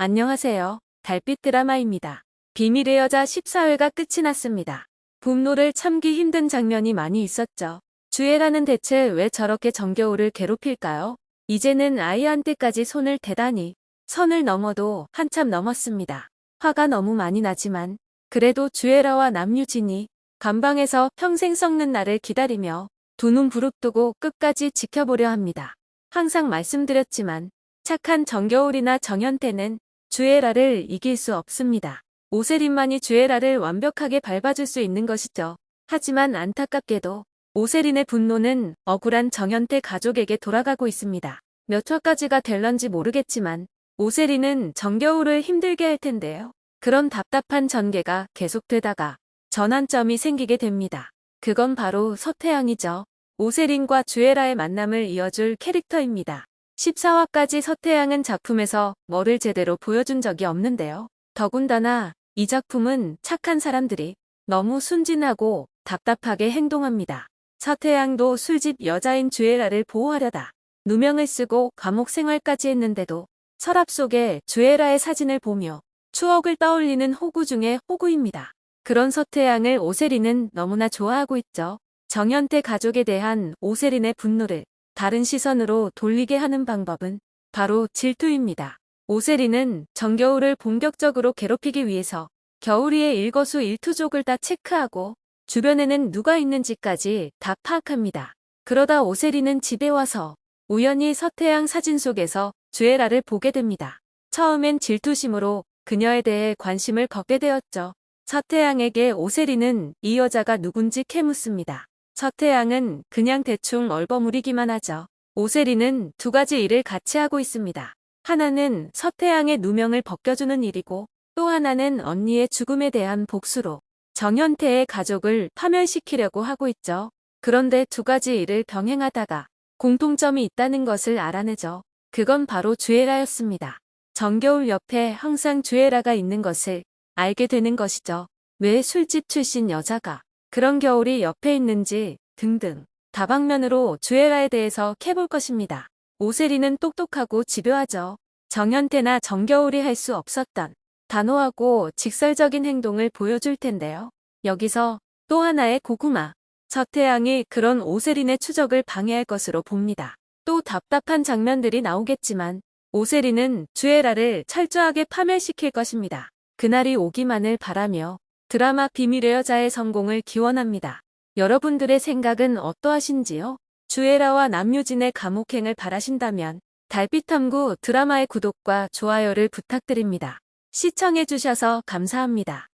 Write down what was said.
안녕하세요. 달빛 드라마입니다. 비밀의 여자 14회가 끝이 났습니다. 분노를 참기 힘든 장면이 많이 있었죠. 주애라는 대체 왜 저렇게 정겨울을 괴롭힐까요? 이제는 아이한테까지 손을 대다니 선을 넘어도 한참 넘었습니다. 화가 너무 많이 나지만 그래도 주애라와 남유진이 감방에서 평생 썩는 날을 기다리며 두 눈 부릅뜨고 끝까지 지켜보려 합니다. 항상 말씀드렸지만 착한 정겨울이나 정현태는 주애라를 이길 수 없습니다. 오세린만이 주애라를 완벽하게 밟아줄 수 있는 것이죠. 하지만 안타깝게도 오세린의 분노는 억울한 정현태 가족에게 돌아가고 있습니다. 몇 화까지가 될런지 모르겠지만 오세린은 정겨울을 힘들게 할 텐데요. 그런 답답한 전개가 계속되다가 전환점이 생기게 됩니다. 그건 바로 서태양이죠. 오세린과 주애라의 만남을 이어줄 캐릭터입니다. 14화까지 서태양은 작품에서 뭐를 제대로 보여준 적이 없는데요. 더군다나 이 작품은 착한 사람들이 너무 순진하고 답답하게 행동합니다. 서태양도 술집 여자인 주애라를 보호하려다 누명을 쓰고 감옥 생활까지 했는데도 서랍 속에 주애라의 사진을 보며 추억을 떠올리는 호구 중의 호구입니다. 그런 서태양을 오세린은 너무나 좋아하고 있죠. 정현태 가족에 대한 오세린의 분노를 다른 시선으로 돌리게 하는 방법은 바로 질투입니다. 오세리는 정겨울을 본격적으로 괴롭히기 위해서 겨울이의 일거수 일투족을 다 체크하고 주변에는 누가 있는지까지 다 파악합니다. 그러다 오세리는 집에 와서 우연히 서태양 사진 속에서 주애라를 보게 됩니다. 처음엔 질투심으로 그녀에 대해 관심을 갖게 되었죠. 서태양에게 오세리는 이 여자가 누군지 캐묻습니다. 서태양은 그냥 대충 얼버무리기만 하죠. 오세리는 두 가지 일을 같이 하고 있습니다. 하나는 서태양의 누명을 벗겨주는 일이고 또 하나는 언니의 죽음에 대한 복수로 정현태의 가족을 파멸시키려고 하고 있죠. 그런데 두 가지 일을 병행하다가 공통점이 있다는 것을 알아내죠. 그건 바로 주애라였습니다. 정겨울 옆에 항상 주애라가 있는 것을 알게 되는 것이죠. 왜 술집 출신 여자가 그런 겨울이 옆에 있는지 등등 다방면으로 주애라에 대해서 캐볼 것입니다. 오세리는 똑똑하고 집요하죠. 정현태나 정겨울이 할 수 없었던 단호하고 직설적인 행동을 보여줄 텐데요. 여기서 또 하나의 고구마. 서태양이 그런 오세린의 추적을 방해할 것으로 봅니다. 또 답답한 장면들이 나오겠지만 오세린은 주애라를 철저하게 파멸시킬 것입니다. 그날이 오기만을 바라며 드라마 비밀의 여자의 성공을 기원합니다. 여러분들의 생각은 어떠하신지요? 주애라와 남유진의 감옥행을 바라신다면 달빛탐구 드라마의 구독과 좋아요를 부탁드립니다. 시청해주셔서 감사합니다.